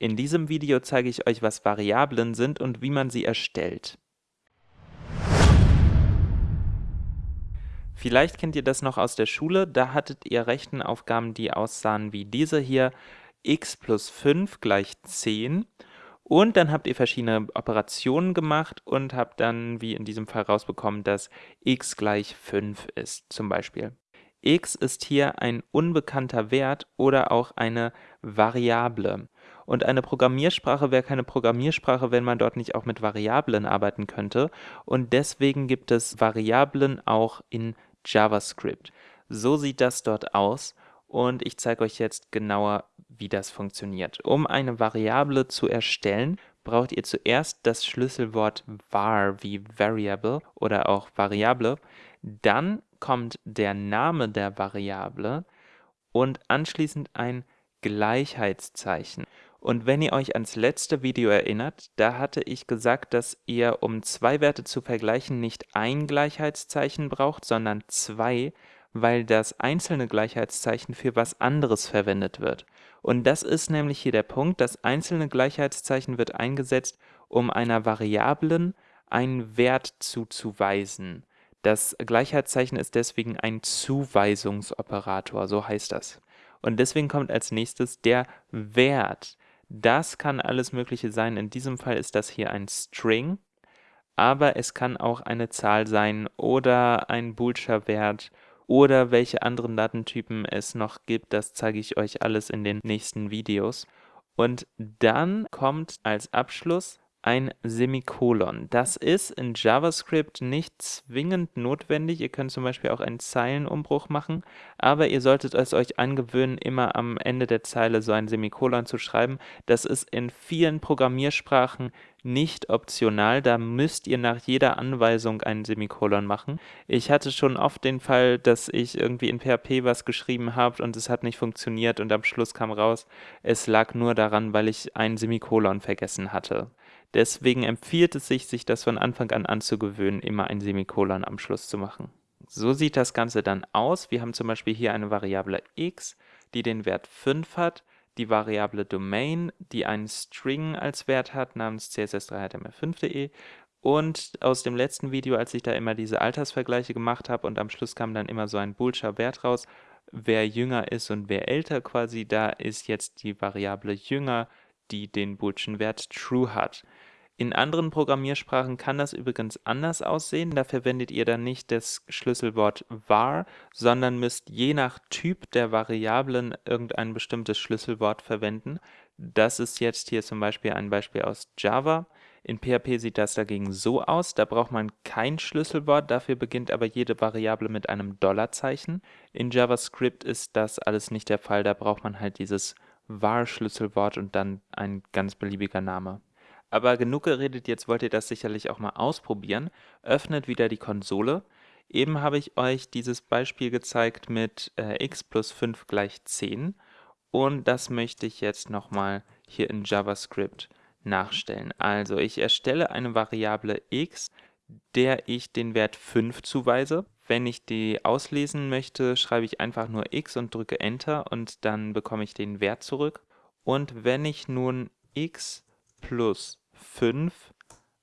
In diesem Video zeige ich euch, was Variablen sind und wie man sie erstellt. Vielleicht kennt ihr das noch aus der Schule, da hattet ihr Rechenaufgaben, die aussahen wie diese hier, x plus 5 gleich 10 und dann habt ihr verschiedene Operationen gemacht und habt dann, wie in diesem Fall rausbekommen, dass x gleich 5 ist, zum Beispiel. x ist hier ein unbekannter Wert oder auch eine Variable. Und eine Programmiersprache wäre keine Programmiersprache, wenn man dort nicht auch mit Variablen arbeiten könnte. Und deswegen gibt es Variablen auch in JavaScript. So sieht das dort aus und ich zeige euch jetzt genauer, wie das funktioniert. Um eine Variable zu erstellen, braucht ihr zuerst das Schlüsselwort var wie Variable oder auch Variable. Dann kommt der Name der Variable und anschließend ein Gleichheitszeichen. Und wenn ihr euch ans letzte Video erinnert, da hatte ich gesagt, dass ihr, um zwei Werte zu vergleichen, nicht ein Gleichheitszeichen braucht, sondern zwei, weil das einzelne Gleichheitszeichen für was anderes verwendet wird. Und das ist nämlich hier der Punkt, das einzelne Gleichheitszeichen wird eingesetzt, um einer Variablen einen Wert zuzuweisen. Das Gleichheitszeichen ist deswegen ein Zuweisungsoperator, so heißt das. Und deswegen kommt als nächstes der Wert. Das kann alles Mögliche sein. In diesem Fall ist das hier ein String, aber es kann auch eine Zahl sein oder ein boolscher Wert oder welche anderen Datentypen es noch gibt. Das zeige ich euch alles in den nächsten Videos. Und dann kommt als Abschluss ein Semikolon. Das ist in JavaScript nicht zwingend notwendig. Ihr könnt zum Beispiel auch einen Zeilenumbruch machen, aber ihr solltet es euch angewöhnen, immer am Ende der Zeile so ein Semikolon zu schreiben. Das ist in vielen Programmiersprachen nicht optional, da müsst ihr nach jeder Anweisung ein Semikolon machen. Ich hatte schon oft den Fall, dass ich irgendwie in PHP was geschrieben habe und es hat nicht funktioniert und am Schluss kam raus, es lag nur daran, weil ich ein Semikolon vergessen hatte. Deswegen empfiehlt es sich, sich das von Anfang an anzugewöhnen, immer ein Semikolon am Schluss zu machen. So sieht das Ganze dann aus. Wir haben zum Beispiel hier eine Variable x, die den Wert 5 hat, die Variable Domain, die einen String als Wert hat, namens css3html5.de und aus dem letzten Video, als ich da immer diese Altersvergleiche gemacht habe und am Schluss kam dann immer so ein boolscher Wert raus, wer jünger ist und wer älter quasi, da ist jetzt die Variable jünger die den boolschen Wert true hat. In anderen Programmiersprachen kann das übrigens anders aussehen, da verwendet ihr dann nicht das Schlüsselwort var, sondern müsst je nach Typ der Variablen irgendein bestimmtes Schlüsselwort verwenden. Das ist jetzt hier zum Beispiel ein Beispiel aus Java. In PHP sieht das dagegen so aus, da braucht man kein Schlüsselwort, dafür beginnt aber jede Variable mit einem Dollarzeichen. In JavaScript ist das alles nicht der Fall, da braucht man halt dieses var-Schlüsselwort und dann ein ganz beliebiger Name. Aber genug geredet, jetzt wollt ihr das sicherlich auch mal ausprobieren. Öffnet wieder die Konsole. Eben habe ich euch dieses Beispiel gezeigt mit äh, x plus 5 gleich 10 und das möchte ich jetzt nochmal hier in JavaScript nachstellen. Also ich erstelle eine Variable x, der ich den Wert 5 zuweise. Wenn ich die auslesen möchte, schreibe ich einfach nur x und drücke Enter und dann bekomme ich den Wert zurück. Und wenn ich nun x plus 5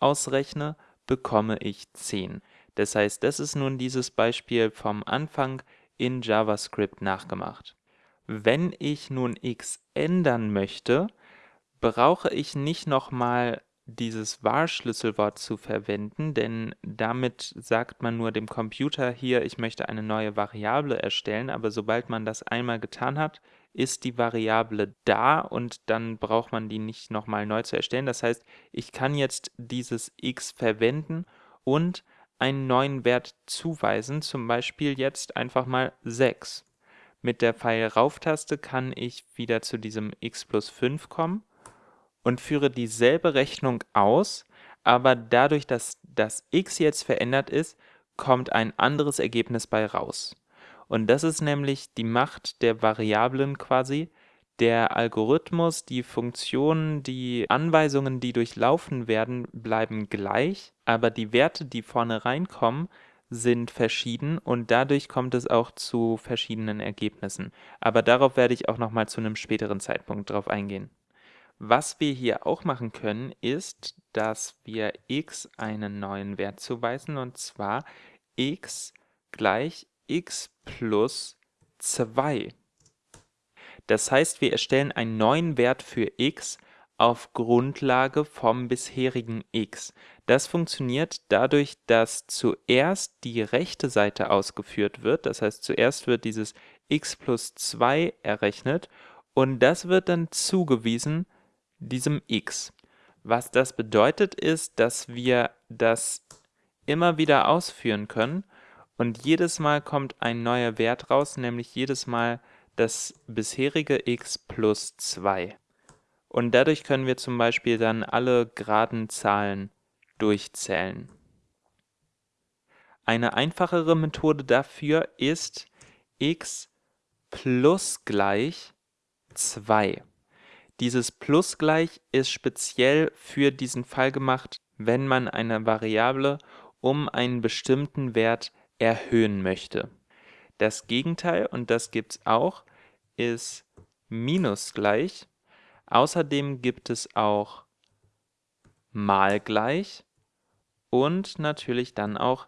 ausrechne, bekomme ich 10. Das heißt, das ist nun dieses Beispiel vom Anfang in JavaScript nachgemacht. Wenn ich nun x ändern möchte, brauche ich nicht nochmal dieses var-Schlüsselwort zu verwenden, denn damit sagt man nur dem Computer hier, ich möchte eine neue Variable erstellen, aber sobald man das einmal getan hat, ist die Variable da und dann braucht man die nicht nochmal neu zu erstellen. Das heißt, ich kann jetzt dieses x verwenden und einen neuen Wert zuweisen, zum Beispiel jetzt einfach mal 6. Mit der Pfeil-Rauf-Taste kann ich wieder zu diesem x plus 5 kommen und führe dieselbe Rechnung aus, aber dadurch, dass das x jetzt verändert ist, kommt ein anderes Ergebnis bei raus. Und das ist nämlich die Macht der Variablen quasi. Der Algorithmus, die Funktionen, die Anweisungen, die durchlaufen werden, bleiben gleich, aber die Werte, die vorne reinkommen, sind verschieden und dadurch kommt es auch zu verschiedenen Ergebnissen. Aber darauf werde ich auch nochmal zu einem späteren Zeitpunkt drauf eingehen. Was wir hier auch machen können, ist, dass wir x einen neuen Wert zuweisen, und zwar x gleich x plus 2. Das heißt, wir erstellen einen neuen Wert für x auf Grundlage vom bisherigen x. Das funktioniert dadurch, dass zuerst die rechte Seite ausgeführt wird. Das heißt, zuerst wird dieses x plus 2 errechnet und das wird dann zugewiesen diesem x. Was das bedeutet ist, dass wir das immer wieder ausführen können und jedes Mal kommt ein neuer Wert raus, nämlich jedes Mal das bisherige x plus 2. Und dadurch können wir zum Beispiel dann alle geraden Zahlen durchzählen. Eine einfachere Methode dafür ist x plus gleich 2. Dieses plus gleich ist speziell für diesen Fall gemacht, wenn man eine Variable um einen bestimmten Wert erhöhen möchte. Das Gegenteil, und das gibt es auch, ist minus gleich. Außerdem gibt es auch mal gleich und natürlich dann auch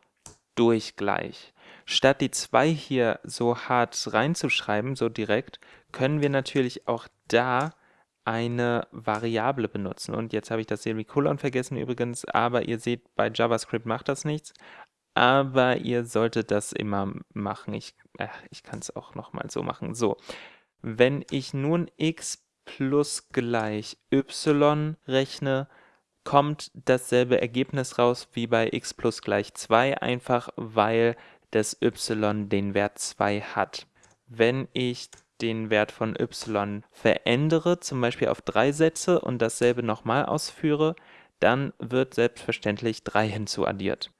durch gleich. Statt die 2 hier so hart reinzuschreiben, so direkt, können wir natürlich auch da eine Variable benutzen. Und jetzt habe ich das Semikolon vergessen übrigens, aber ihr seht, bei JavaScript macht das nichts. Aber ihr solltet das immer machen. Ich, äh, ich kann es auch nochmal so machen. So, wenn ich nun x plus gleich y rechne, kommt dasselbe Ergebnis raus wie bei x plus gleich 2, einfach weil das y den Wert 2 hat. Wenn ich den Wert von y verändere, zum Beispiel auf 3 setze und dasselbe nochmal ausführe, dann wird selbstverständlich 3 hinzuaddiert.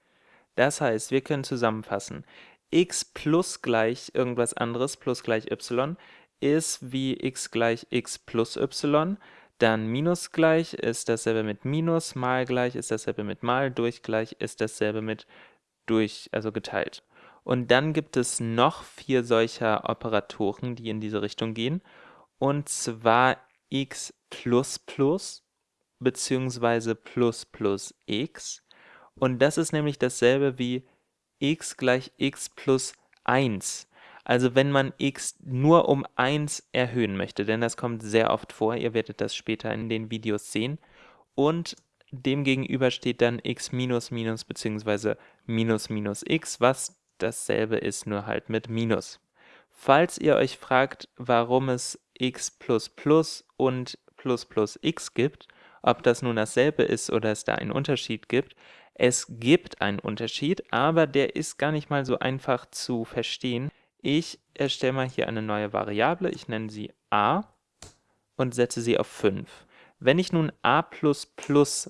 Das heißt, wir können zusammenfassen, x plus gleich irgendwas anderes plus gleich y ist wie x gleich x plus y, dann minus gleich ist dasselbe mit minus, mal gleich ist dasselbe mit mal, durch gleich ist dasselbe mit durch, also geteilt. Und dann gibt es noch vier solcher Operatoren, die in diese Richtung gehen, und zwar x plus plus beziehungsweise plus plus x. Und das ist nämlich dasselbe wie x gleich x plus 1. Also wenn man x nur um 1 erhöhen möchte, denn das kommt sehr oft vor, ihr werdet das später in den Videos sehen. Und demgegenüber steht dann x minus minus bzw. minus minus x, was dasselbe ist, nur halt mit minus. Falls ihr euch fragt, warum es x plus plus und plus plus x gibt, ob das nun dasselbe ist oder es da einen Unterschied gibt, es gibt einen Unterschied, aber der ist gar nicht mal so einfach zu verstehen. Ich erstelle mal hier eine neue Variable, ich nenne sie a und setze sie auf 5. Wenn ich nun a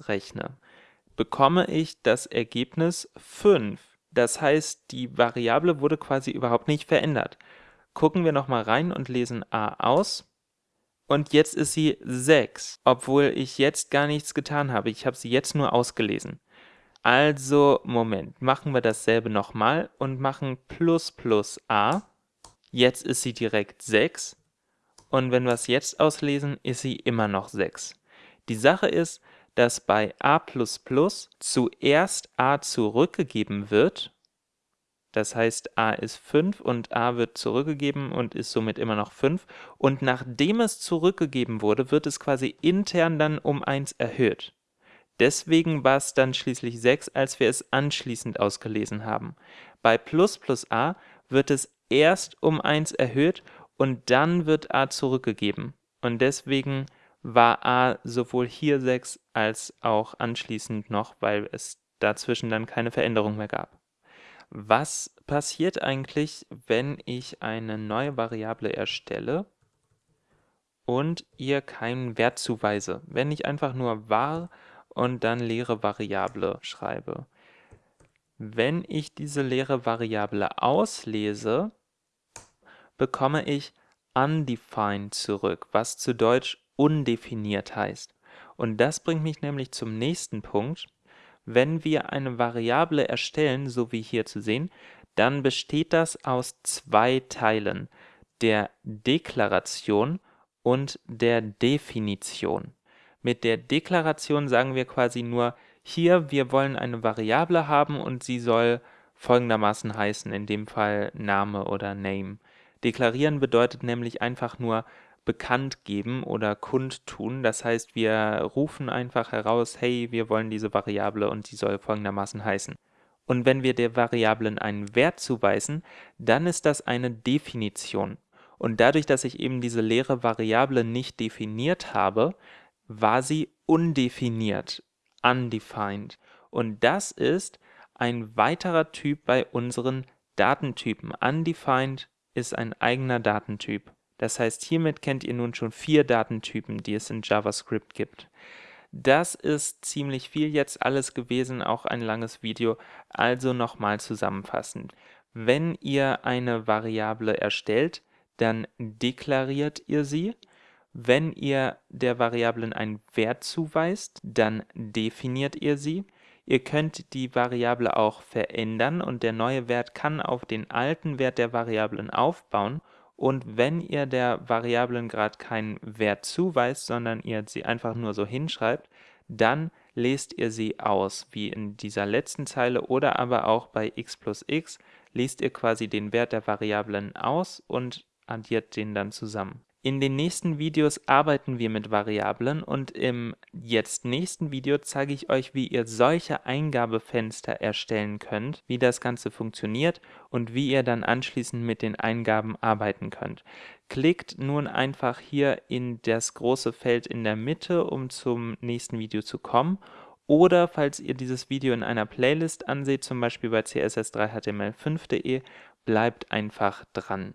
rechne, bekomme ich das Ergebnis 5. Das heißt, die Variable wurde quasi überhaupt nicht verändert. Gucken wir nochmal rein und lesen a aus. Und jetzt ist sie 6, obwohl ich jetzt gar nichts getan habe. Ich habe sie jetzt nur ausgelesen. Also, Moment, machen wir dasselbe nochmal und machen plus plus a. Jetzt ist sie direkt 6. Und wenn wir es jetzt auslesen, ist sie immer noch 6. Die Sache ist, dass bei a++ zuerst a zurückgegeben wird. Das heißt, a ist 5 und a wird zurückgegeben und ist somit immer noch 5. Und nachdem es zurückgegeben wurde, wird es quasi intern dann um 1 erhöht. Deswegen war es dann schließlich 6, als wir es anschließend ausgelesen haben. Bei plus plus a wird es erst um 1 erhöht und dann wird a zurückgegeben. Und deswegen war a sowohl hier 6 als auch anschließend noch, weil es dazwischen dann keine Veränderung mehr gab. Was passiert eigentlich, wenn ich eine neue Variable erstelle und ihr keinen Wert zuweise? Wenn ich einfach nur var und dann leere Variable schreibe. Wenn ich diese leere Variable auslese, bekomme ich undefined zurück, was zu Deutsch undefiniert heißt. Und das bringt mich nämlich zum nächsten Punkt. Wenn wir eine Variable erstellen, so wie hier zu sehen, dann besteht das aus zwei Teilen, der Deklaration und der Definition. Mit der Deklaration sagen wir quasi nur, hier, wir wollen eine Variable haben und sie soll folgendermaßen heißen, in dem Fall Name oder Name. Deklarieren bedeutet nämlich einfach nur bekannt geben oder kundtun. Das heißt, wir rufen einfach heraus, hey, wir wollen diese Variable und sie soll folgendermaßen heißen. Und wenn wir der Variablen einen Wert zuweisen, dann ist das eine Definition. Und dadurch, dass ich eben diese leere Variable nicht definiert habe, war sie undefiniert, undefined. Und das ist ein weiterer Typ bei unseren Datentypen. Undefined ist ein eigener Datentyp. Das heißt, hiermit kennt ihr nun schon vier Datentypen, die es in JavaScript gibt. Das ist ziemlich viel jetzt alles gewesen, auch ein langes Video, also nochmal zusammenfassend. Wenn ihr eine Variable erstellt, dann deklariert ihr sie. Wenn ihr der Variablen einen Wert zuweist, dann definiert ihr sie. Ihr könnt die Variable auch verändern und der neue Wert kann auf den alten Wert der Variablen aufbauen und wenn ihr der Variablen gerade keinen Wert zuweist, sondern ihr sie einfach nur so hinschreibt, dann lest ihr sie aus, wie in dieser letzten Zeile oder aber auch bei x plus x, lest ihr quasi den Wert der Variablen aus und addiert den dann zusammen. In den nächsten Videos arbeiten wir mit Variablen und im jetzt nächsten Video zeige ich euch, wie ihr solche Eingabefenster erstellen könnt, wie das Ganze funktioniert und wie ihr dann anschließend mit den Eingaben arbeiten könnt. Klickt nun einfach hier in das große Feld in der Mitte, um zum nächsten Video zu kommen oder falls ihr dieses Video in einer Playlist anseht, zum Beispiel bei css3html5.de, bleibt einfach dran.